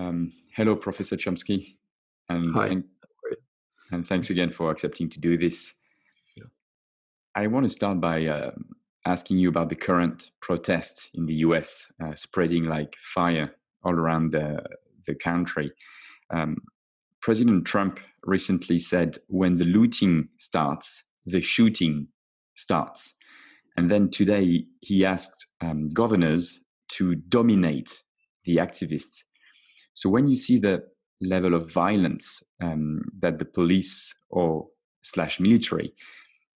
Um, hello, Professor Chomsky, and, Hi. thank, and thanks again for accepting to do this. Yeah. I want to start by uh, asking you about the current protest in the US, uh, spreading like fire all around the, the country. Um, President Trump recently said, when the looting starts, the shooting starts. And then today he asked um, governors to dominate the activists. So when you see the level of violence um, that the police or slash military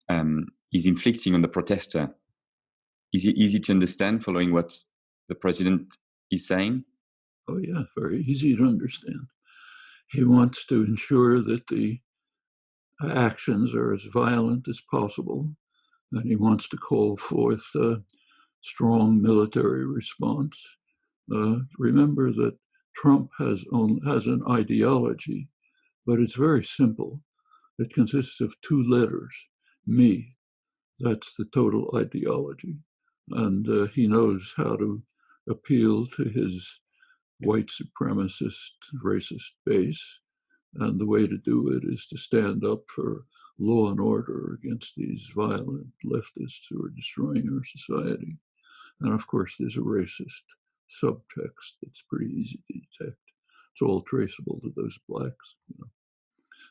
um, is inflicting on the protester, is it easy to understand following what the president is saying? Oh, yeah, very easy to understand. He wants to ensure that the actions are as violent as possible, and he wants to call forth a strong military response. Uh, remember that Trump has, has an ideology, but it's very simple. It consists of two letters, me. That's the total ideology. And uh, he knows how to appeal to his white supremacist, racist base. And the way to do it is to stand up for law and order against these violent leftists who are destroying our society. And of course, there's a racist subtext that's pretty easy to detect. It's all traceable to those blacks. You know.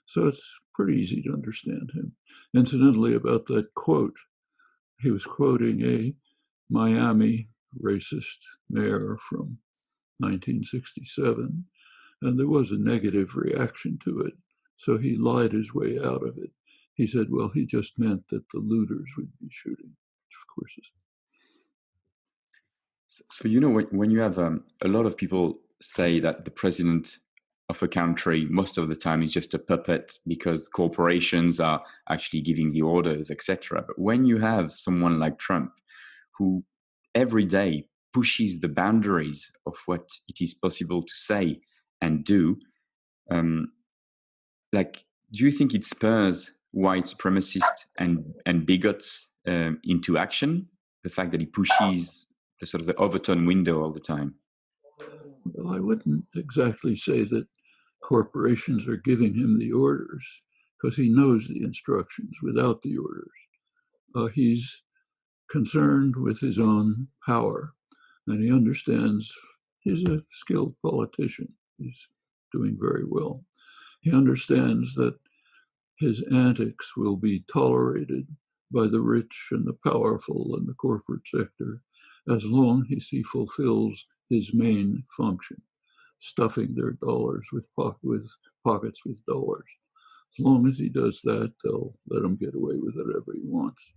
So it's pretty easy to understand him. Incidentally, about that quote, he was quoting a Miami racist mayor from 1967, and there was a negative reaction to it. So he lied his way out of it. He said, well, he just meant that the looters would be shooting, of course so, you know, when, when you have um, a lot of people say that the president of a country most of the time is just a puppet because corporations are actually giving the orders, etc. But when you have someone like Trump, who every day pushes the boundaries of what it is possible to say and do, um, like, do you think it spurs white supremacists and and bigots um, into action? The fact that he pushes the sort of the Overton window all the time? Well, I wouldn't exactly say that corporations are giving him the orders because he knows the instructions without the orders. Uh, he's concerned with his own power and he understands he's a skilled politician. He's doing very well. He understands that his antics will be tolerated by the rich and the powerful and the corporate sector as long as he fulfills his main function, stuffing their dollars with, po with pockets with dollars. As long as he does that, they'll let him get away with whatever he wants.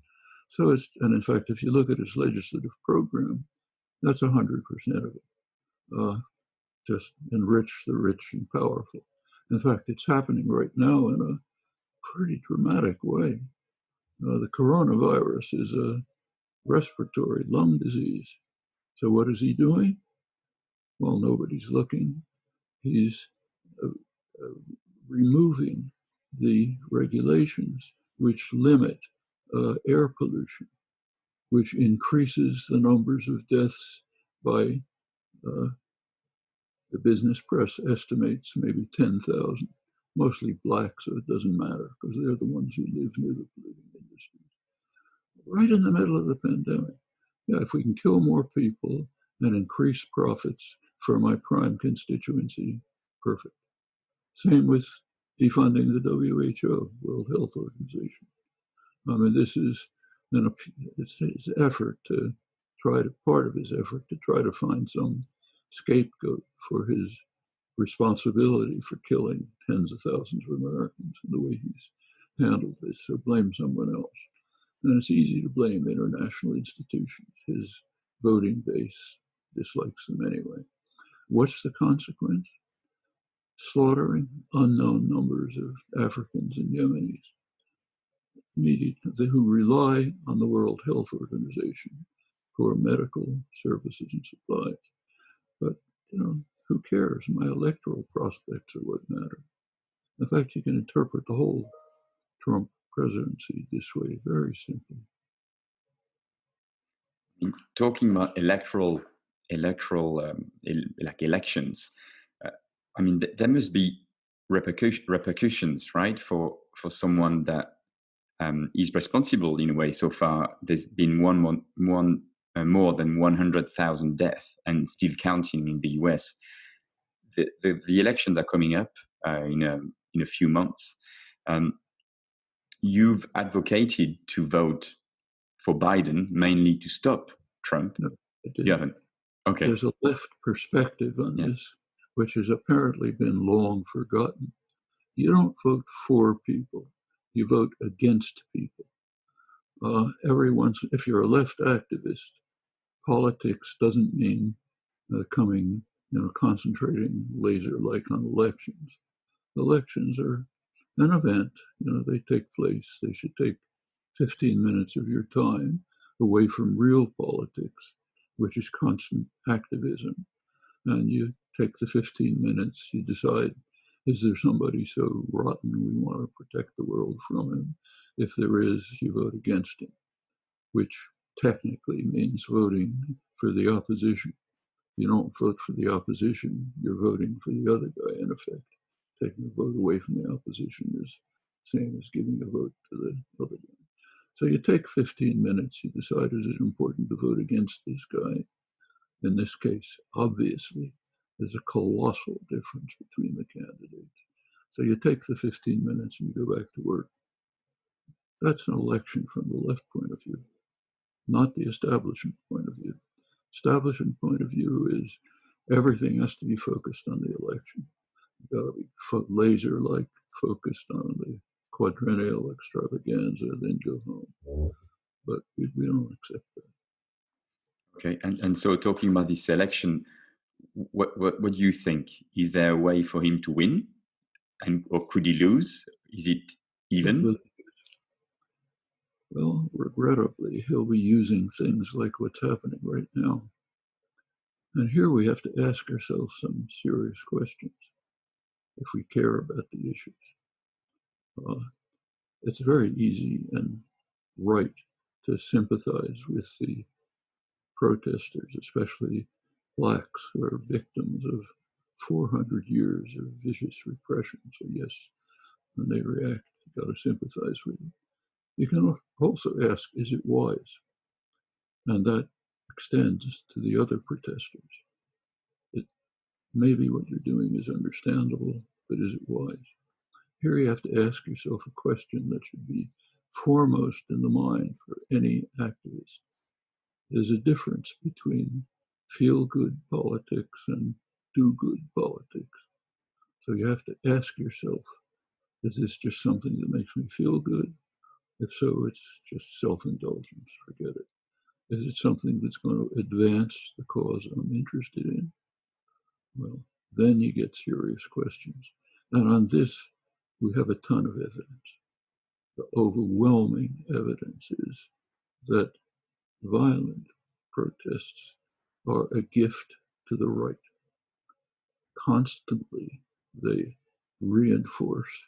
So it's, and in fact, if you look at his legislative program, that's 100% of it. Uh, just enrich the rich and powerful. In fact, it's happening right now in a pretty dramatic way. Uh, the coronavirus is a respiratory lung disease. So what is he doing? Well, nobody's looking. He's uh, uh, removing the regulations which limit uh, air pollution, which increases the numbers of deaths by uh, the business press estimates maybe 10,000, mostly black, so it doesn't matter because they're the ones who live near the polluting industries right in the middle of the pandemic. Yeah, if we can kill more people and increase profits for my prime constituency, perfect. Same with defunding the WHO, World Health Organization. I mean, this is an it's his effort to try to part of his effort to try to find some scapegoat for his responsibility for killing tens of thousands of Americans and the way he's handled this. So blame someone else then it's easy to blame international institutions. His voting base dislikes them anyway. What's the consequence? Slaughtering unknown numbers of Africans and Yemenis who rely on the World Health Organization for medical services and supplies. But, you know, who cares? My electoral prospects are what matter. In fact, you can interpret the whole Trump presidency this way, very simply. Talking about electoral, electoral, um, el like elections, uh, I mean, th- there must be repercussion, repercussions, right, for for someone that um, is responsible in a way. So far, there's been one one, one uh, more than 100,000 deaths and still counting in the US. The, the, the elections are coming up uh, in a in a few months. Um, you've advocated to vote for Biden mainly to stop Trump. No, you haven't. Okay. There's a left perspective on yeah. this, which has apparently been long forgotten. You don't vote for people; you vote against people. Uh, everyone's, if you're a left activist, politics doesn't mean uh, coming, you know, concentrating laser-like on elections. Elections are an event. You know, they take place. They should take 15 minutes of your time away from real politics, which is constant activism. And you take the 15 minutes, you decide, is there somebody so rotten we want to protect the world from him? If there is, you vote against him, which technically means voting for the opposition. You don't vote for the opposition, you're voting for the other guy, in effect. Taking a vote away from the opposition is the same as giving a vote to the other. So you take 15 minutes, you decide is it important to vote against this guy? In this case, obviously, there's a colossal difference between the candidates. So you take the 15 minutes and you go back to work. That's an election from the left point of view, not the establishment point of view. Establishment point of view is everything has to be focused on the election. Got to be fo- laser like focused on the quadrennial extravaganza, then go home. But we, we don't accept that. Okay, and, and so talking about this election, what, what what do you think? Is there a way for him to win, and or could he lose? Is it even? Well, regrettably, he'll be using things like what's happening right now. And here we have to ask ourselves some serious questions if we care about the issues. Uh, it's very easy and right to sympathize with the protesters, especially blacks who are victims of 400 years of vicious repression. So, yes, when they react, you got to sympathize with them. You can also ask, is it wise? And that extends to the other protesters. Maybe what you're doing is understandable, but is it wise? Here you have to ask yourself a question that should be foremost in the mind for any activist. There's a difference between feel good politics and do good politics. So you have to ask yourself is this just something that makes me feel good? If so, it's just self indulgence, forget it. Is it something that's going to advance the cause I'm interested in? Well, then you get serious questions. And on this, we have a ton of evidence. The overwhelming evidence is that violent protests are a gift to the right. Constantly, they reinforce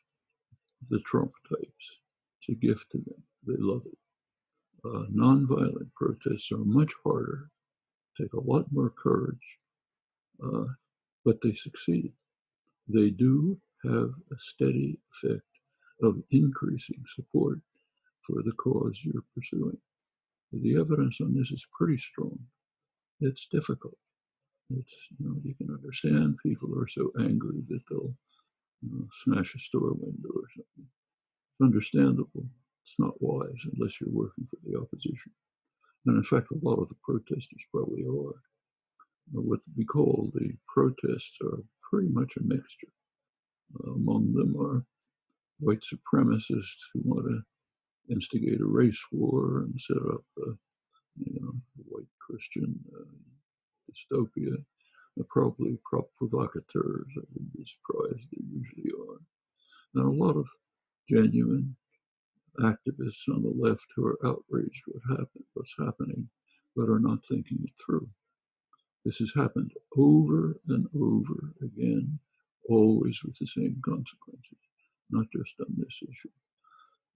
the Trump types. It's a gift to them. They love it. Uh, nonviolent protests are much harder, take a lot more courage, uh, but they succeed. They do have a steady effect of increasing support for the cause you're pursuing. The evidence on this is pretty strong. It's difficult. It's you know you can understand people are so angry that they'll you know, smash a store window or something. It's understandable. It's not wise unless you're working for the opposition. And in fact, a lot of the protesters probably are. What we call the protests are pretty much a mixture. Uh, among them are white supremacists who want to instigate a race war and set up a you know, white Christian uh, dystopia. They're probably provocateurs. I wouldn't be surprised. They usually are. And a lot of genuine activists on the left who are outraged what happened, what's happening, but are not thinking it through. This has happened over and over again always with the same consequences, not just on this issue.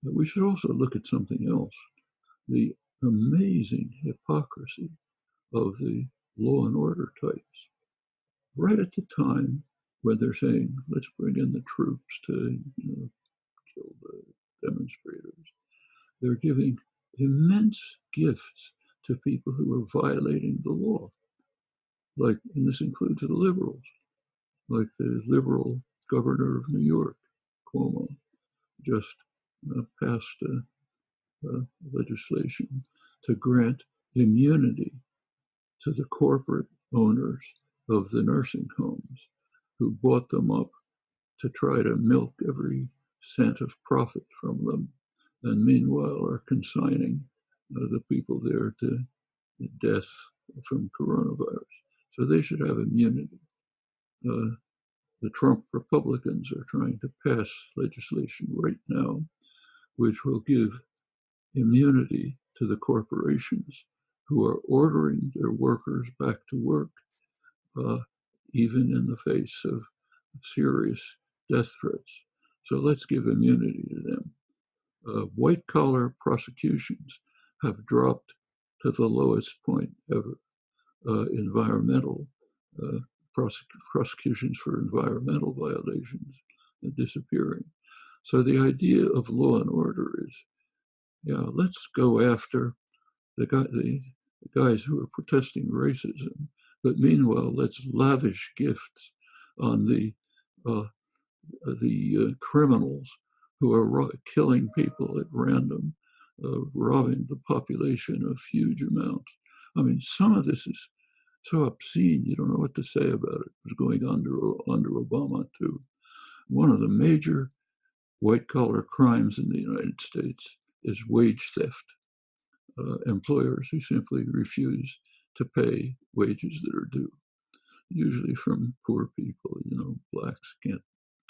But we should also look at something else the amazing hypocrisy of the law and order types. Right at the time when they're saying, let's bring in the troops to you know, kill the demonstrators. They're giving immense gifts to people who are violating the law. Like, and this includes the liberals, like the liberal governor of New York, Cuomo, just uh, passed legislation to grant immunity to the corporate owners of the nursing homes who bought them up to try to milk every cent of profit from them, and meanwhile are consigning uh, the people there to death from coronavirus. So they should have immunity. Uh, the Trump Republicans are trying to pass legislation right now which will give immunity to the corporations who are ordering their workers back to work, uh, even in the face of serious death threats. So let's give immunity to them. Uh, white collar prosecutions have dropped to the lowest point ever. Uh, environmental uh, prosec prosecutions for environmental violations disappearing. So the idea of law and order is, yeah, let's go after the, guy, the, the guys who are protesting racism, but meanwhile, let's lavish gifts on the uh, the uh, criminals who are killing people at random, uh, robbing the population of huge amounts. I mean, some of this is so obscene, you don't know what to say about it. It was going under, under Obama, too. One of the major white collar crimes in the United States is wage theft. Uh, employers who simply refuse to pay wages that are due, usually from poor people. You know, blacks can't,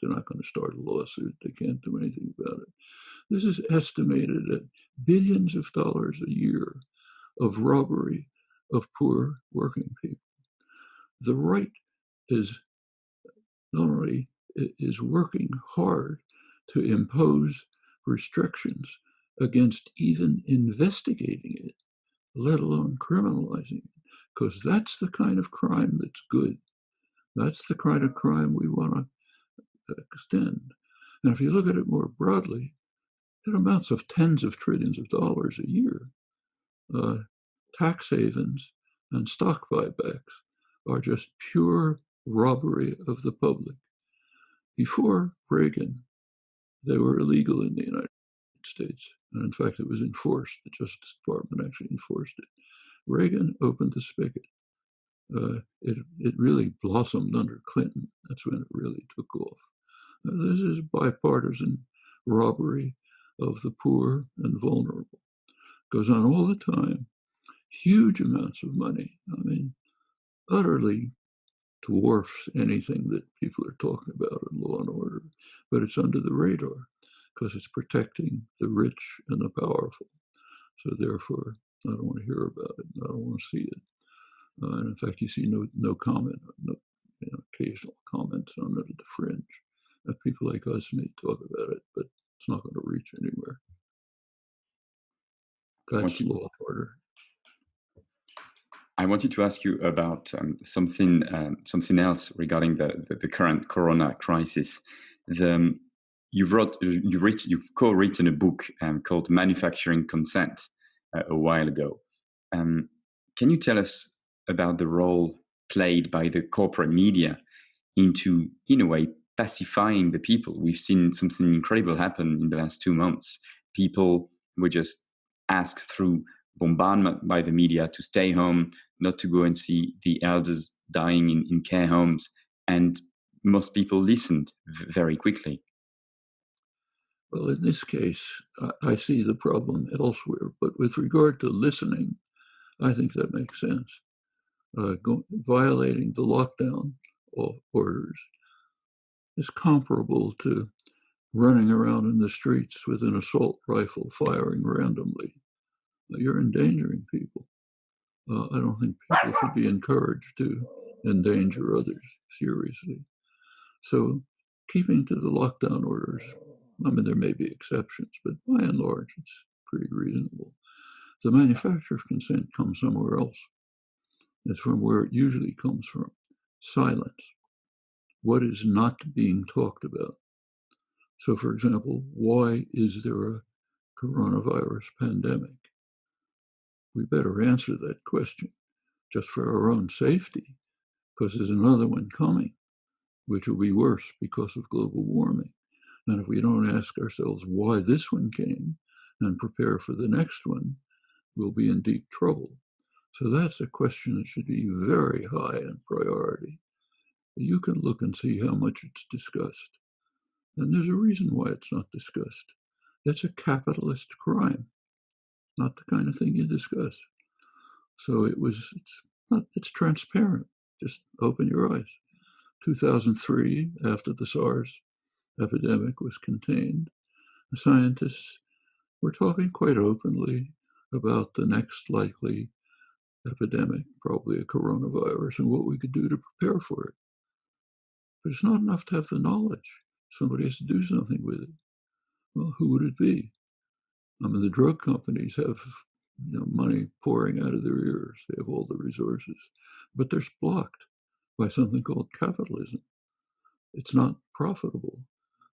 they're not going to start a lawsuit, they can't do anything about it. This is estimated at billions of dollars a year of robbery of poor working people. The right is not only is working hard to impose restrictions against even investigating it, let alone criminalizing it, because that's the kind of crime that's good. That's the kind of crime we want to extend. And if you look at it more broadly, it amounts of tens of trillions of dollars a year. Uh, tax havens and stock buybacks are just pure robbery of the public. Before Reagan, they were illegal in the United States. And in fact, it was enforced. The Justice Department actually enforced it. Reagan opened the spigot. Uh, it, it really blossomed under Clinton. That's when it really took off. Uh, this is bipartisan robbery of the poor and vulnerable. Goes on all the time. Huge amounts of money. I mean, utterly dwarfs anything that people are talking about in law and order, but it's under the radar because it's protecting the rich and the powerful. So therefore, I don't want to hear about it. I don't want to see it. Uh, and in fact, you see no no comment, no you know, occasional comments on it at the fringe. That people like us may talk about it, but it's not going to reach anywhere. That's law and order. I wanted to ask you about um, something um, something else regarding the, the, the current Corona crisis. The, um, you've wrote you writ, you've co-written a book um, called Manufacturing Consent uh, a while ago. Um, can you tell us about the role played by the corporate media into, in a way, pacifying the people? We've seen something incredible happen in the last two months. People were just asked through bombardment by the media to stay home, not to go and see the elders dying in, in care homes. And most people listened very quickly. Well, in this case, I see the problem elsewhere. But with regard to listening, I think that makes sense. Uh, go, violating the lockdown orders is comparable to running around in the streets with an assault rifle firing randomly. You're endangering people I don't think people should be encouraged to endanger others seriously. So keeping to the lockdown orders, I mean, there may be exceptions, but by and large, it's pretty reasonable. The manufacture of consent comes somewhere else. It's from where it usually comes from, silence. what is not being talked about. So, for example, why is there a coronavirus pandemic? We better answer that question just for our own safety, because there's another one coming, which will be worse because of global warming. And if we don't ask ourselves why this one came and prepare for the next one, we'll be in deep trouble. So that's a question that should be very high in priority. You can look and see how much it's discussed. And there's a reason why it's not discussed. It's a capitalist crime, not the kind of thing you discuss. So it was, it's not, it's transparent. Just open your eyes. 2003, after the SARS epidemic was contained, the scientists were talking quite openly about the next likely epidemic, probably a coronavirus, and what we could do to prepare for it. But it's not enough to have the knowledge. Somebody has to do something with it. Well, who would it be? I mean, the drug companies have you know, money pouring out of their ears. They have all the resources, but they're blocked by something called capitalism. It's not profitable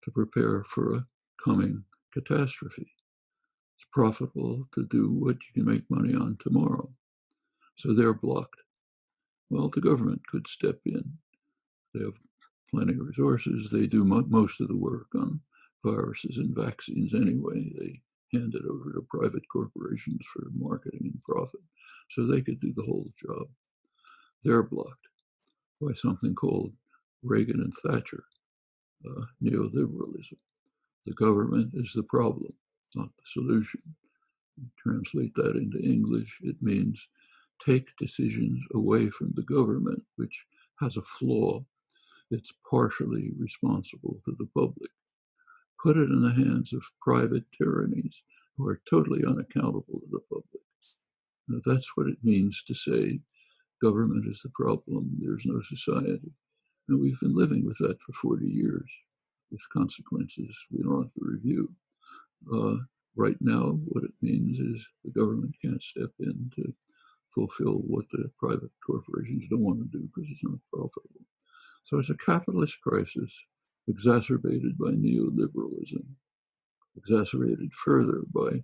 to prepare for a coming catastrophe. It's profitable to do what you can make money on tomorrow. So they're blocked. Well, the government could step in. They have plenty of resources. They do mo most of the work on viruses and vaccines anyway. They hand it over to private corporations for marketing and profit. So they could do the whole job. They're blocked by something called Reagan and Thatcher uh, neoliberalism. The government is the problem, not the solution. You translate that into English, it means take decisions away from the government, which has a flaw. It's partially responsible to the public. Put it in the hands of private tyrannies who are totally unaccountable to the public. Now, that's what it means to say government is the problem, there's no society. And we've been living with that for 40 years with consequences we don't have to review. Uh, right now, what it means is the government can't step in to fulfill what the private corporations don't want to do because it's not profitable. So it's a capitalist crisis exacerbated by neoliberalism, exacerbated further by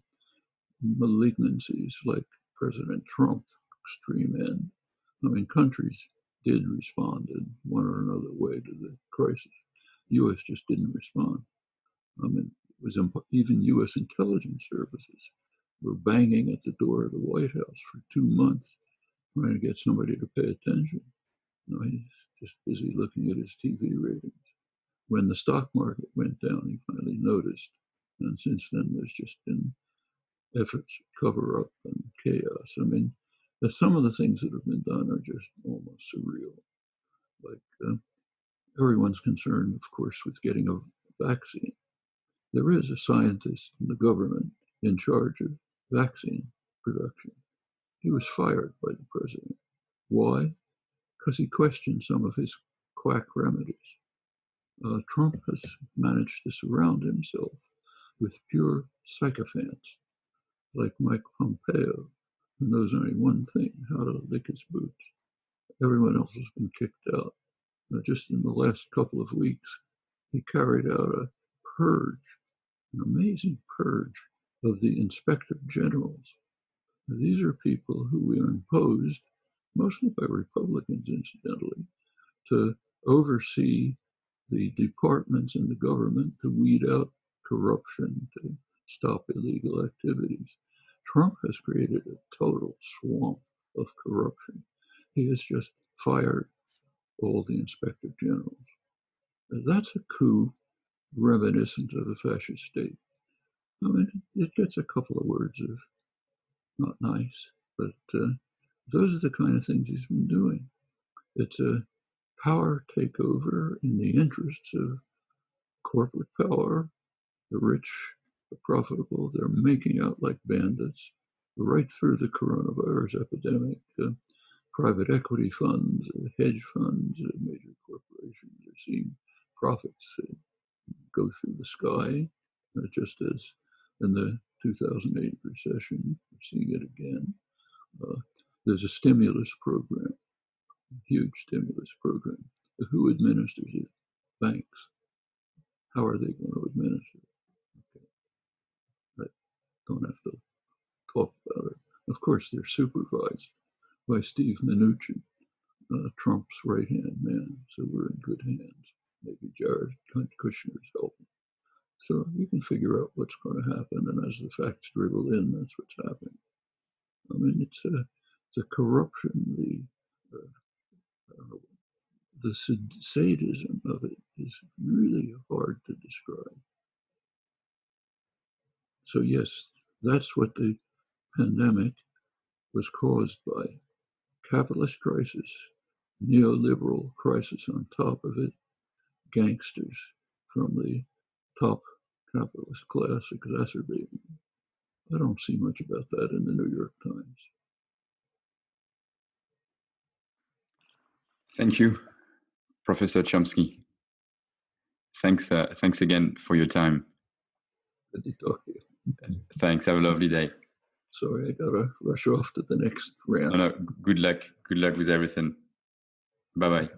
malignancies like President Trump, extreme end. I mean, countries did respond in one or another way to the crisis. The U.S. just didn't respond. I mean, it was even U.S. intelligence services were banging at the door of the White House for two months trying to get somebody to pay attention. You know, he's just busy looking at his TV ratings. When the stock market went down, he finally noticed. And since then, there's just been efforts cover up and chaos. I mean, some of the things that have been done are just almost surreal. Like uh, everyone's concerned, of course, with getting a vaccine. There is a scientist in the government in charge of vaccine production. He was fired by the president. Why? Because he questioned some of his quack remedies. Uh, Trump has managed to surround himself with pure sycophants like Mike Pompeo, who knows only one thing how to lick his boots. Everyone else has been kicked out. Now, just in the last couple of weeks, he carried out a purge, an amazing purge of the inspector generals. Now, these are people who were imposed, mostly by Republicans, incidentally, to oversee the departments in the government to weed out corruption, to stop illegal activities. Trump has created a total swamp of corruption. He has just fired all the inspector generals. That's a coup reminiscent of a fascist state. I mean, it gets a couple of words of not nice, but uh, those are the kind of things he's been doing. It's a power takeover in the interests of corporate power, the rich the profitable. They're making out like bandits right through the coronavirus epidemic. Uh, private equity funds, uh, hedge funds, uh, major corporations are seeing profits uh, go through the sky, uh, just as in the 2008 recession. We're seeing it again. Uh, there's a stimulus program, a huge stimulus program. Who administers it? banks. How are they going to administer it? Don't have to talk about it. Of course, they're supervised by Steve Mnuchin, uh, Trump's right hand man. So we're in good hands. Maybe Jared Kushner's helping. So you can figure out what's going to happen. And as the facts dribble in, that's what's happening. I mean, it's a, the corruption, the uh, the sadism of it is really hard to describe. So yes, that's what the pandemic was caused by capitalist crisis, neoliberal crisis on top of it, gangsters from the top capitalist class exacerbating. I don't see much about that in the New York Times. Thank you, Professor Chomsky. Thanks, uh, thanks again for your time. Good to talk to you. Thanks. Have a lovely day. Sorry, I gotta rush off to the next round. No, no. Good luck. Good luck with everything. Bye bye.